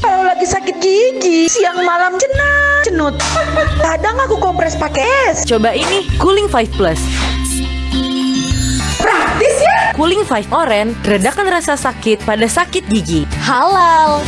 Kalau lagi sakit gigi, siang malam cenut, cenut. Kadang aku kompres pakai es. Coba ini Cooling 5 Plus. Praktis ya? Cooling 5 Oren redakan rasa sakit pada sakit gigi. Halal.